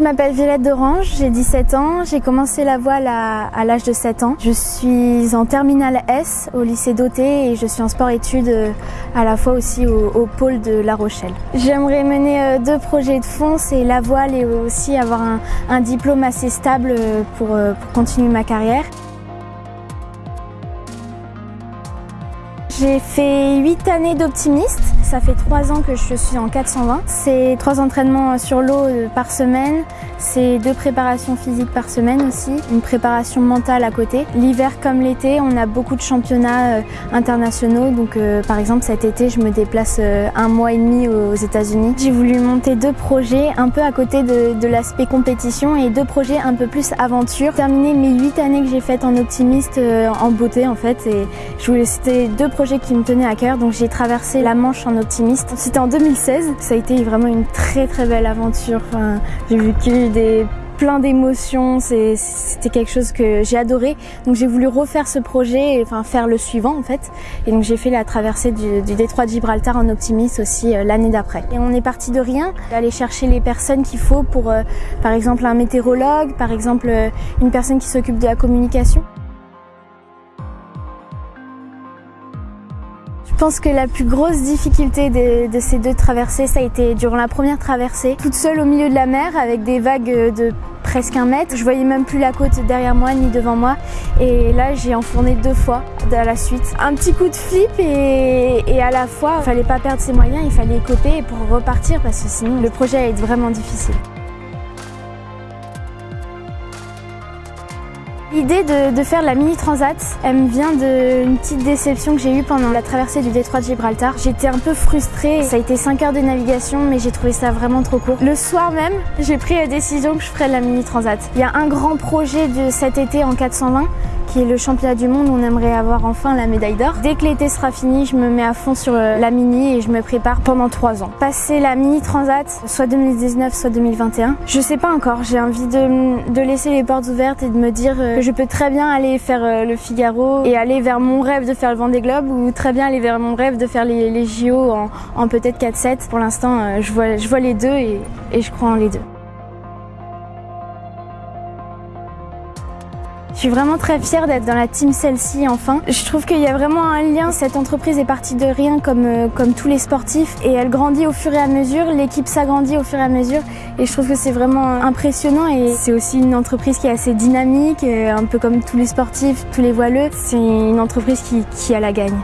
Je m'appelle Violette d'Orange, j'ai 17 ans, j'ai commencé la voile à, l'âge de 7 ans. Je suis en terminale S au lycée d'Auté et je suis en sport-études euh, à la fois aussi au, pôle de La Rochelle. J'aimerais mener euh, deux projets de fond, c'est la voile et aussi avoir un, diplôme assez stable euh, pour, pour continuer ma carrière. J'ai fait 8 années d'optimiste. Ça fait 3 ans que je suis en 420. C'est 3 entraînements sur l'eau par semaine, c'est deux préparations physiques par semaine aussi, une préparation mentale à côté. L'hiver comme l'été, on a beaucoup de championnats euh, internationaux. Donc euh, par exemple cet été, je me déplace euh, un mois et demi aux États-Unis. J'ai voulu monter deux projets un peu à côté de, l'aspect compétition et deux projets un peu plus aventure. Terminer mes huit années que j'ai faites en optimiste en beauté en fait. Et je voulais c'était deux projets qui me tenaient à cœur. Donc j'ai traversé la Manche en optimiste. C'était en 2016. Ça a été vraiment une très très belle aventure. Enfin, j'ai vu des plein d'émotions, c'était quelque chose que j'ai adoré. Donc j'ai voulu refaire ce projet, enfin faire le suivant en fait. Et donc j'ai fait la traversée du, détroit de Gibraltar en optimiste aussi euh, l'année d'après. Et on est parti de rien, aller chercher les personnes qu'il faut pour, euh, par exemple, un météorologue, par exemple, euh, une personne qui s'occupe de la communication. Je pense que la plus grosse difficulté de, ces deux traversées, ça a été durant la première traversée, toute seule au milieu de la mer avec des vagues de presque un mètre. Je voyais même plus la côte derrière moi ni devant moi. Et là, j'ai enfourné deux fois à la suite. Un petit coup de flip et, à la fois, il fallait pas perdre ses moyens, il fallait coper pour repartir parce que sinon le projet allait être vraiment difficile. L'idée de, faire la mini transat, elle me vient d'une petite déception que j'ai eue pendant la traversée du détroit de Gibraltar. J'étais un peu frustrée, ça a été 5 heures de navigation mais j'ai trouvé ça vraiment trop court. Le soir même, j'ai pris la décision que je ferais la mini transat. Il y a un grand projet de cet été en 420 qui est le championnat du monde on aimerait avoir enfin la médaille d'or. Dès que l'été sera fini, je me mets à fond sur euh, la mini et je me prépare pendant trois ans. Passer la mini transat, soit 2019, soit 2021, je sais pas encore. J'ai envie de, de, laisser les portes ouvertes et de me dire euh, je peux très bien aller faire euh, le Figaro et aller vers mon rêve de faire le Vendée Globe ou très bien aller vers mon rêve de faire les, les JO en, en peut-être 4-7. Pour l'instant, je vois, je vois les deux et, et je crois en les deux. Je suis vraiment très fière d'être dans la team celle-ci enfin. Je trouve qu'il y a vraiment un lien. Cette entreprise est partie de rien comme, euh, comme tous les sportifs et elle grandit au fur et à mesure. L'équipe s'agrandit au fur et à mesure et je trouve que c'est vraiment impressionnant et c'est aussi une entreprise qui est assez dynamique, euh, un peu comme tous les sportifs, tous les voileux. C'est une entreprise qui, qui a la gagne.